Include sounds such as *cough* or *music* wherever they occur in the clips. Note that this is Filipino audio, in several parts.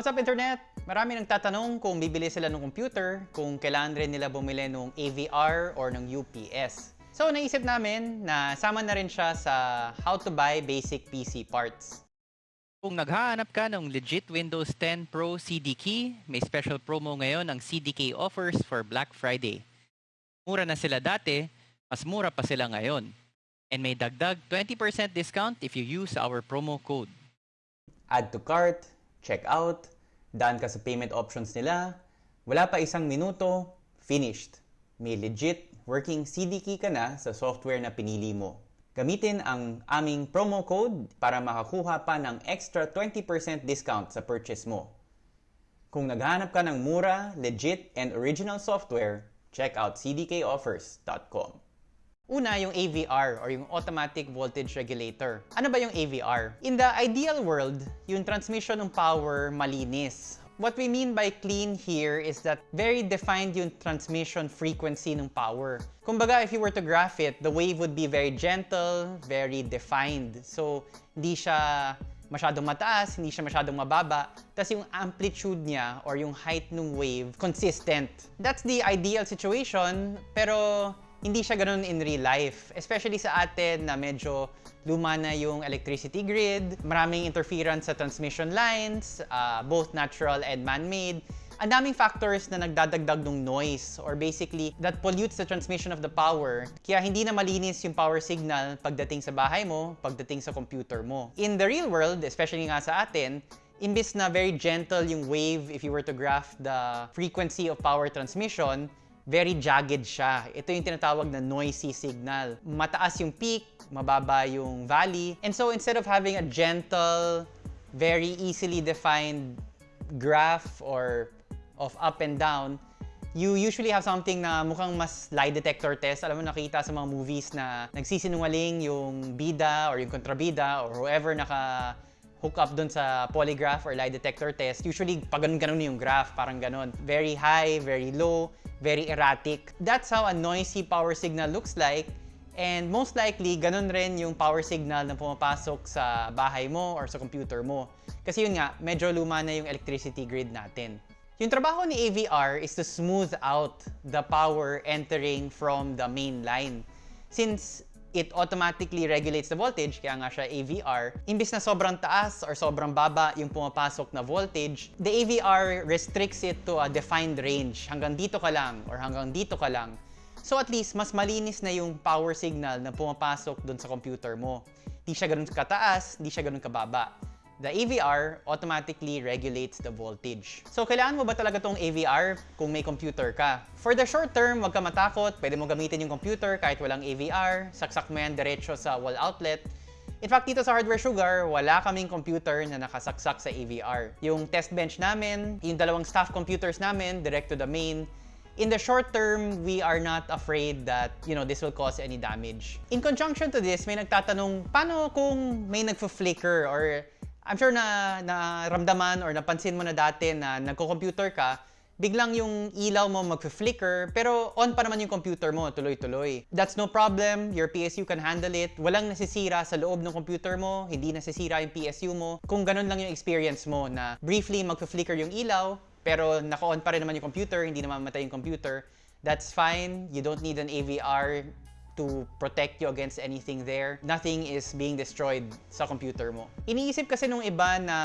What's up, Internet? Marami nang tatanong kung bibili sila ng computer, kung kailangan rin nila bumili ng AVR or ng UPS. So, naisip namin na sama na rin siya sa how to buy basic PC parts. Kung naghahanap ka ng legit Windows 10 Pro CDK, may special promo ngayon ang CDK offers for Black Friday. Mura na sila dati, mas mura pa sila ngayon. And may dagdag 20% discount if you use our promo code. Add to cart, check out, daan ka sa payment options nila, wala pa isang minuto, finished. May legit working CD key ka na sa software na pinili mo. Gamitin ang aming promo code para makakuha pa ng extra 20% discount sa purchase mo. Kung naghahanap ka ng mura, legit, and original software, check out cdkoffers.com. Una, yung AVR or yung Automatic Voltage Regulator. Ano ba yung AVR? In the ideal world, yung transmission ng power malinis. What we mean by clean here is that very defined yung transmission frequency ng power. Kumbaga, if you were to graph it, the wave would be very gentle, very defined. So, hindi siya masyadong mataas, hindi siya masyadong mababa. Tapos yung amplitude niya or yung height ng wave, consistent. That's the ideal situation, pero hindi siya ganun in real life. Especially sa atin na medyo luma na yung electricity grid, maraming interference sa transmission lines, uh, both natural and man-made. Ang daming factors na nagdadagdag ng noise or basically that pollutes the transmission of the power. Kaya hindi na malinis yung power signal pagdating sa bahay mo, pagdating sa computer mo. In the real world, especially nga sa atin, imbis na very gentle yung wave if you were to graph the frequency of power transmission, very jagged siya. Ito yung tinatawag na noisy signal. Mataas yung peak, mababa yung valley. And so instead of having a gentle, very easily defined graph or of up and down, you usually have something na mukhang mas lie detector test. Alam mo, nakita sa mga movies na nagsisinungaling yung bida or yung kontrabida or whoever naka hook up dun sa polygraph or lie detector test. Usually, pag ganun-ganun yung graph, parang ganun. Very high, very low, very erratic. That's how a noisy power signal looks like. And most likely, ganun rin yung power signal na pumapasok sa bahay mo or sa computer mo. Kasi yun nga, medyo luma na yung electricity grid natin. Yung trabaho ni AVR is to smooth out the power entering from the main line. Since it automatically regulates the voltage, kaya nga siya AVR, imbis na sobrang taas or sobrang baba yung pumapasok na voltage, the AVR restricts it to a defined range. Hanggang dito ka lang or hanggang dito ka lang. So at least, mas malinis na yung power signal na pumapasok dun sa computer mo. Di siya ganun kataas, di siya ganun kababa the AVR automatically regulates the voltage. So, kailangan mo ba talaga tong AVR kung may computer ka? For the short term, wag ka matakot. Pwede mo gamitin yung computer kahit walang AVR. Saksak mo yan diretso sa wall outlet. In fact, dito sa Hardware Sugar, wala kaming computer na nakasaksak sa AVR. Yung test bench namin, yung dalawang staff computers namin, direct to the main, in the short term, we are not afraid that, you know, this will cause any damage. In conjunction to this, may nagtatanong, paano kung may nagfa-flicker or I'm sure na naramdaman or napansin mo na dati na nagko-computer ka, biglang yung ilaw mo mag-flicker, pero on pa naman yung computer mo, tuloy-tuloy. That's no problem, your PSU can handle it. Walang nasisira sa loob ng computer mo, hindi nasisira yung PSU mo. Kung ganun lang yung experience mo na briefly mag-flicker yung ilaw, pero naka-on pa rin naman yung computer, hindi naman matay yung computer, that's fine. You don't need an AVR to protect you against anything there. Nothing is being destroyed sa computer mo. Iniisip kasi nung iba na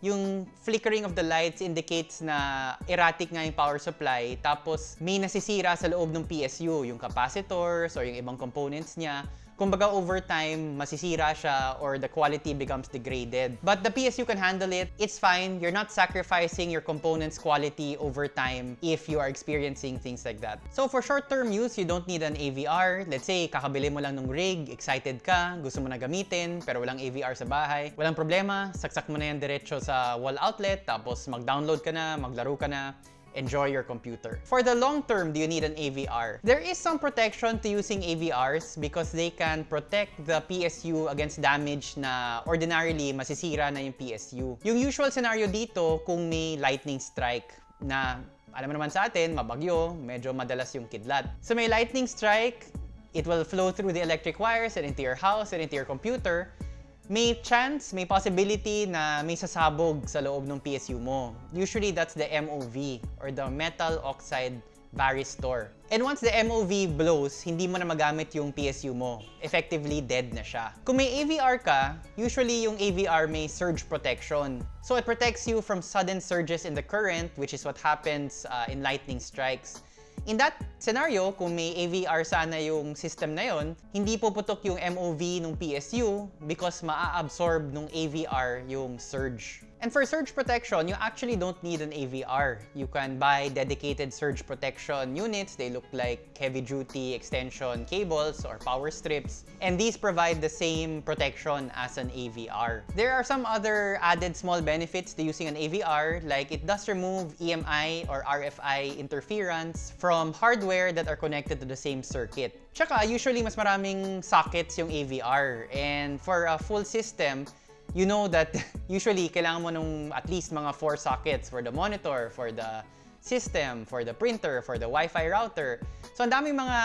yung flickering of the lights indicates na erratic nga yung power supply tapos may nasisira sa loob ng PSU, yung capacitors or yung ibang components niya kumbaga over time, masisira siya or the quality becomes degraded. But the PSU can handle it. It's fine. You're not sacrificing your component's quality over time if you are experiencing things like that. So for short-term use, you don't need an AVR. Let's say, kakabili mo lang ng rig, excited ka, gusto mo na gamitin, pero walang AVR sa bahay. Walang problema, saksak mo na yan diretso sa wall outlet, tapos mag-download ka na, maglaro ka na enjoy your computer. For the long term, do you need an AVR? There is some protection to using AVRs because they can protect the PSU against damage na ordinarily masisira na yung PSU. Yung usual scenario dito, kung may lightning strike na alam naman sa atin, mabagyo, medyo madalas yung kidlat. So may lightning strike, it will flow through the electric wires and into your house and into your computer. May chance, may possibility na may sasabog sa loob ng PSU mo. Usually, that's the MOV or the metal oxide varistor. And once the MOV blows, hindi mo na magamit yung PSU mo. Effectively, dead na siya. Kung may AVR ka, usually yung AVR may surge protection. So it protects you from sudden surges in the current, which is what happens uh, in lightning strikes. In that scenario, kung may AVR sana yung system na yon, hindi puputok yung MOV ng PSU because maa-absorb ng AVR yung surge. And for surge protection, you actually don't need an AVR. You can buy dedicated surge protection units. They look like heavy-duty extension cables or power strips. And these provide the same protection as an AVR. There are some other added small benefits to using an AVR, like it does remove EMI or RFI interference from hardware that are connected to the same circuit. Tsaka, usually mas maraming sockets yung AVR. And for a full system, you know that *laughs* usually kailangan mo nung at least mga four sockets for the monitor, for the system, for the printer, for the Wi-Fi router. So ang daming mga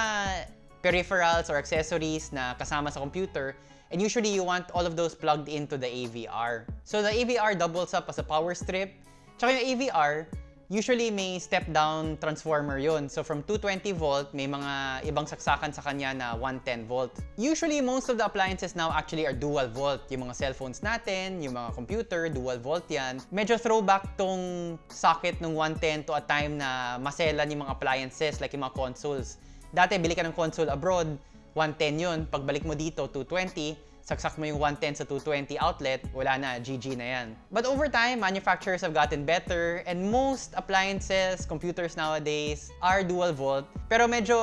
peripherals or accessories na kasama sa computer and usually you want all of those plugged into the AVR. So the AVR doubles up as a power strip. Tsaka yung AVR, usually may step-down transformer yun. So from 220 volt, may mga ibang saksakan sa kanya na 110 volt. Usually, most of the appliances now actually are dual volt. Yung mga cellphones natin, yung mga computer, dual volt yan. Medyo throwback tong socket ng 110 to a time na maselan yung mga appliances like yung mga consoles. Dati, bili ka ng console abroad, 110 yun. Pagbalik mo dito, 220 saksak mo yung 110 sa 220 outlet, wala na, GG na yan. But over time, manufacturers have gotten better and most appliances, computers nowadays are dual volt. Pero medyo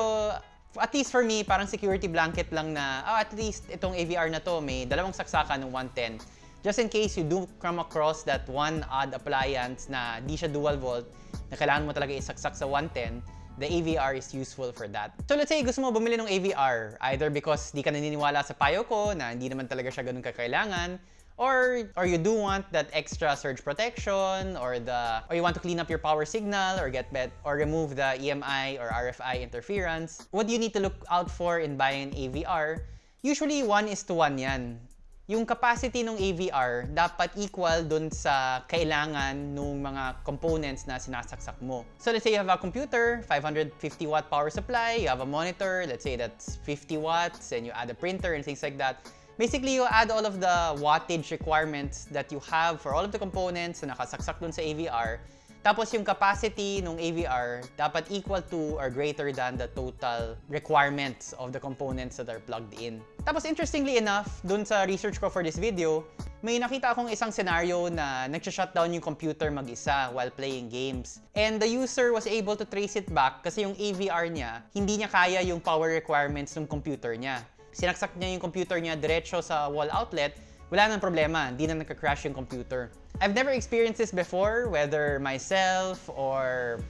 at least for me, parang security blanket lang na, oh, at least itong AVR na to, may dalawang saksakan ng 110. Just in case you do come across that one odd appliance na di siya dual volt, na kailangan mo talaga isaksak sa 110, the AVR is useful for that. So let's say gusto mo bumili ng AVR, either because di ka naniniwala sa payo ko na hindi naman talaga siya ganun kakailangan, or or you do want that extra surge protection or the or you want to clean up your power signal or get bet or remove the EMI or RFI interference. What do you need to look out for in buying an AVR? Usually one is to one yan yung capacity ng AVR dapat equal dun sa kailangan ng mga components na sinasaksak mo. So let's say you have a computer, 550 watt power supply, you have a monitor, let's say that's 50 watts, and you add a printer and things like that. Basically, you add all of the wattage requirements that you have for all of the components na nakasaksak dun sa AVR, tapos yung capacity ng AVR dapat equal to or greater than the total requirements of the components that are plugged in. Tapos interestingly enough, dun sa research ko for this video, may nakita akong isang scenario na nagsha-shutdown yung computer mag-isa while playing games. And the user was able to trace it back kasi yung AVR niya, hindi niya kaya yung power requirements ng computer niya. Sinaksak niya yung computer niya diretso sa wall outlet, wala nang problema, hindi na nagka-crash yung computer. I've never experienced this before, whether myself or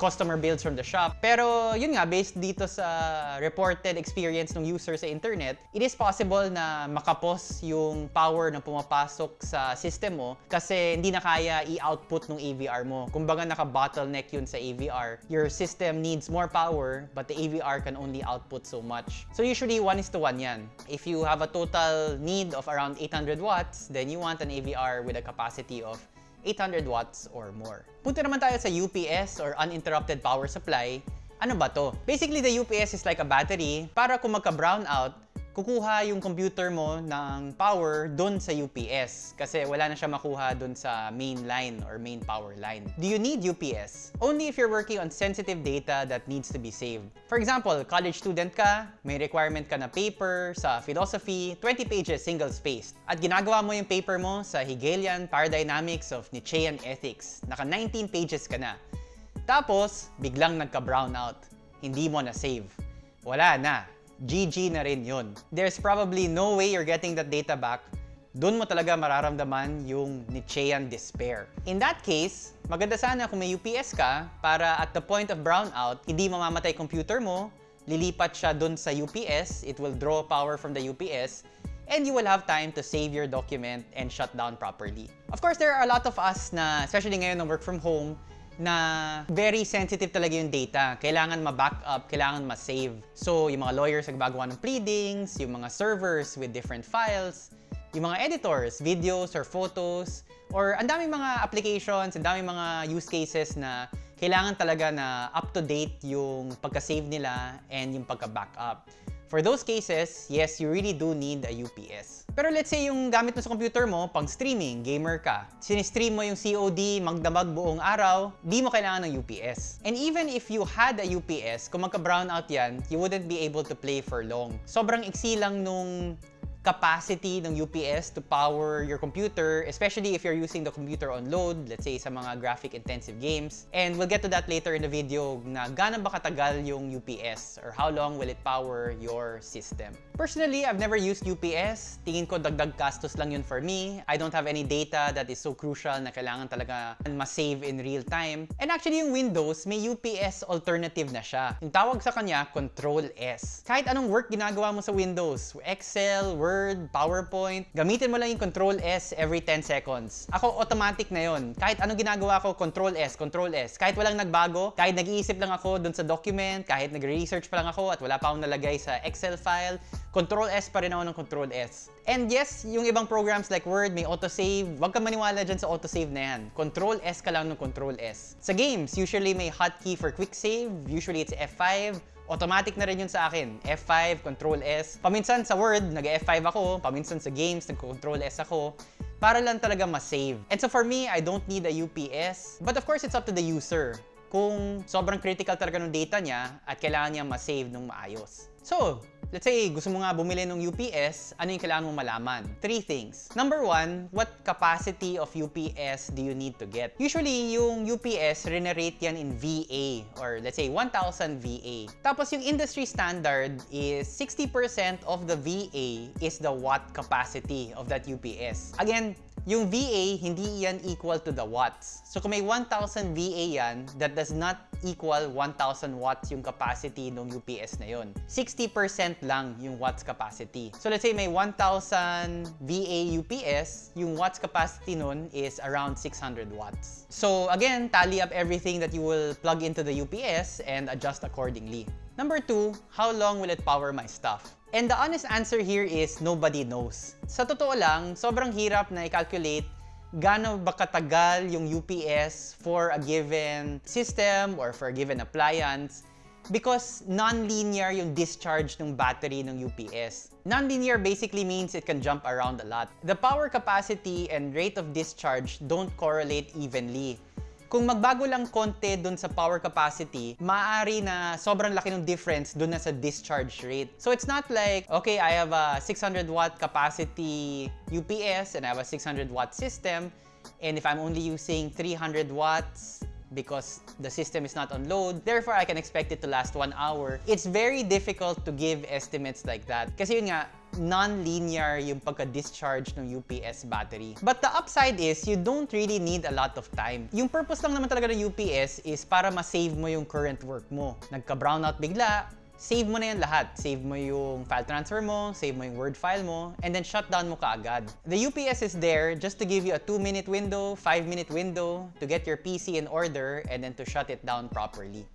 customer builds from the shop. Pero yun nga, based dito sa reported experience ng user sa internet, it is possible na makapos yung power na pumapasok sa system mo kasi hindi na kaya i-output ng AVR mo. Kumbaga naka-bottleneck yun sa AVR. Your system needs more power but the AVR can only output so much. So usually 1 is to 1 yan. If you have a total need of around 800 watts, then you want an AVR with a capacity of 800 watts or more. Punta naman tayo sa UPS or uninterrupted power supply. Ano ba to? Basically, the UPS is like a battery para kung magka-brownout, kukuha yung computer mo ng power dun sa UPS kasi wala na siya makuha dun sa main line or main power line. Do you need UPS? Only if you're working on sensitive data that needs to be saved. For example, college student ka, may requirement ka na paper sa philosophy, 20 pages single-spaced. At ginagawa mo yung paper mo sa Hegelian Paradynamics of Nietzschean Ethics. Naka 19 pages ka na. Tapos, biglang nagka-brownout. Hindi mo na save. Wala na GG na rin yun. There's probably no way you're getting that data back. Doon mo talaga mararamdaman yung Nietzschean despair. In that case, maganda sana kung may UPS ka para at the point of brownout, hindi mamamatay computer mo, lilipat siya doon sa UPS, it will draw power from the UPS, and you will have time to save your document and shut down properly. Of course, there are a lot of us na, especially ngayon na work from home, na very sensitive talaga yung data. Kailangan ma-backup, kailangan ma-save. So, yung mga lawyers nagbagawa ng pleadings, yung mga servers with different files, yung mga editors, videos or photos, or ang daming mga applications, ang daming mga use cases na kailangan talaga na up-to-date yung pagka-save nila and yung pagka-backup. For those cases, yes, you really do need a UPS. Pero let's say yung gamit mo sa computer mo, pang streaming, gamer ka, sinistream mo yung COD, magdamag buong araw, di mo kailangan ng UPS. And even if you had a UPS, kung magka-brownout yan, you wouldn't be able to play for long. Sobrang iksi lang nung capacity ng UPS to power your computer, especially if you're using the computer on load, let's say sa mga graphic-intensive games. And we'll get to that later in the video na gaano ba katagal yung UPS or how long will it power your system. Personally, I've never used UPS. Tingin ko dagdag gastos lang yun for me. I don't have any data that is so crucial na kailangan talaga ma-save in real time. And actually, yung Windows, may UPS alternative na siya. Yung tawag sa kanya, Control S. Kahit anong work ginagawa mo sa Windows, Excel, Word, PowerPoint, gamitin mo lang yung Control S every 10 seconds. Ako, automatic na yon. Kahit anong ginagawa ko, Control S, Control S. Kahit walang nagbago, kahit nag-iisip lang ako dun sa document, kahit nag-research pa lang ako at wala pa akong nalagay sa Excel file, Control S pa rin ako ng Control S. And yes, yung ibang programs like Word may autosave. Huwag ka maniwala dyan sa autosave na yan. Control S ka lang ng Control S. Sa games, usually may hotkey for quick save. Usually it's F5. Automatic na rin yun sa akin. F5, Control S. Paminsan sa Word, nag-F5 ako. Paminsan sa games, nag-Control S ako. Para lang talaga ma-save. And so for me, I don't need a UPS. But of course, it's up to the user kung sobrang critical talaga ng data niya at kailangan niya ma-save ng maayos. So, let's say gusto mo nga bumili ng UPS, ano yung kailangan mo malaman? Three things. Number one, what capacity of UPS do you need to get? Usually, yung UPS, renerate yan in VA or let's say 1,000 VA. Tapos yung industry standard is 60% of the VA is the watt capacity of that UPS. Again, yung VA, hindi yan equal to the watts. So kung may 1,000 VA yan, that does not equal 1,000 watts yung capacity ng UPS na yon. 60% lang yung watts capacity. So let's say may 1,000 VA UPS, yung watts capacity nun is around 600 watts. So again, tally up everything that you will plug into the UPS and adjust accordingly. Number two, how long will it power my stuff? And the honest answer here is nobody knows. Sa totoo lang, sobrang hirap na i-calculate gaano ba katagal yung UPS for a given system or for a given appliance because non-linear yung discharge ng battery ng UPS. Non-linear basically means it can jump around a lot. The power capacity and rate of discharge don't correlate evenly. Kung magbago lang konti dun sa power capacity, maaari na sobrang laki ng difference dun na sa discharge rate. So it's not like, okay, I have a 600 watt capacity UPS and I have a 600 watt system, and if I'm only using 300 watts, because the system is not on load. Therefore, I can expect it to last one hour. It's very difficult to give estimates like that. Kasi yun nga, non-linear yung pagka-discharge ng UPS battery. But the upside is, you don't really need a lot of time. Yung purpose lang naman talaga ng UPS is para ma-save mo yung current work mo. Nagka-brownout bigla, save mo na yan lahat. Save mo yung file transfer mo, save mo yung Word file mo, and then shut down mo kaagad. The UPS is there just to give you a 2-minute window, 5-minute window to get your PC in order and then to shut it down properly.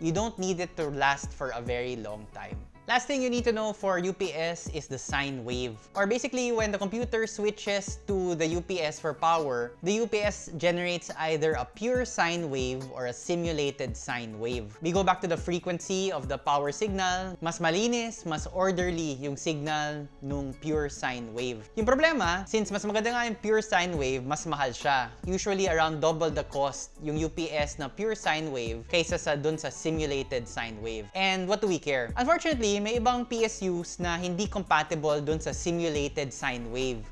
You don't need it to last for a very long time. Last thing you need to know for UPS is the sine wave. Or basically, when the computer switches to the UPS for power, the UPS generates either a pure sine wave or a simulated sine wave. We go back to the frequency of the power signal. Mas malinis, mas orderly yung signal nung pure sine wave. Yung problema, since mas maganda nga yung pure sine wave, mas mahal siya. Usually around double the cost yung UPS na pure sine wave kaysa sa dun sa simulated sine wave. And what do we care? Unfortunately, may ibang PSUs na hindi compatible dun sa simulated sine wave.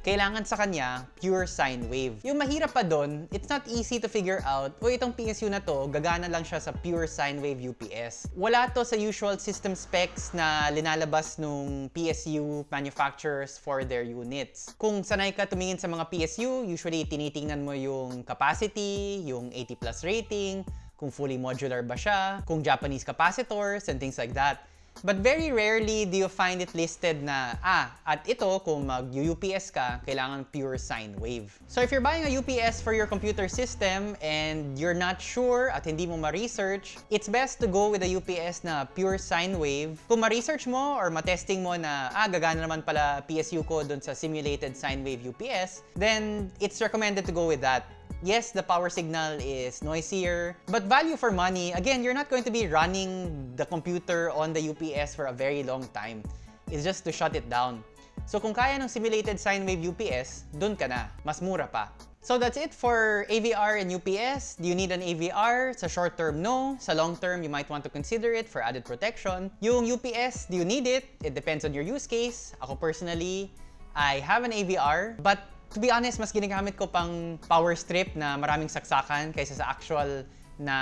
Kailangan sa kanya, pure sine wave. Yung mahirap pa dun, it's not easy to figure out, o itong PSU na to, gagana lang siya sa pure sine wave UPS. Wala to sa usual system specs na linalabas nung PSU manufacturers for their units. Kung sanay ka tumingin sa mga PSU, usually tinitingnan mo yung capacity, yung 80 plus rating, kung fully modular ba siya, kung Japanese capacitors, and things like that. But very rarely do you find it listed na, ah, at ito, kung mag-UPS ka, kailangan pure sine wave. So if you're buying a UPS for your computer system and you're not sure at hindi mo ma-research, it's best to go with a UPS na pure sine wave. Kung ma-research mo or ma-testing mo na, ah, gagana naman pala PSU ko dun sa simulated sine wave UPS, then it's recommended to go with that. Yes, the power signal is noisier, but value for money, again, you're not going to be running the computer on the UPS for a very long time. It's just to shut it down. So kung kaya ng simulated sine wave UPS, dun ka na. Mas mura pa. So that's it for AVR and UPS. Do you need an AVR? Sa short term, no. Sa long term, you might want to consider it for added protection. Yung UPS, do you need it? It depends on your use case. Ako personally, I have an AVR, but to be honest, mas ginagamit ko pang power strip na maraming saksakan kaysa sa actual na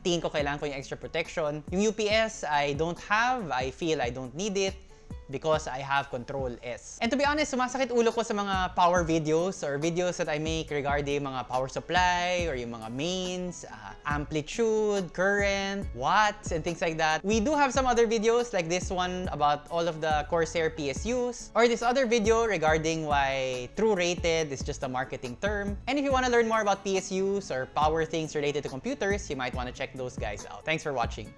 tingin ko kailangan ko yung extra protection. Yung UPS, I don't have. I feel I don't need it because I have Control S. And to be honest, sumasakit ulo ko sa mga power videos or videos that I make regarding mga power supply or yung mga mains, uh, amplitude, current, watts, and things like that. We do have some other videos like this one about all of the Corsair PSUs or this other video regarding why true rated is just a marketing term. And if you want to learn more about PSUs or power things related to computers, you might want to check those guys out. Thanks for watching.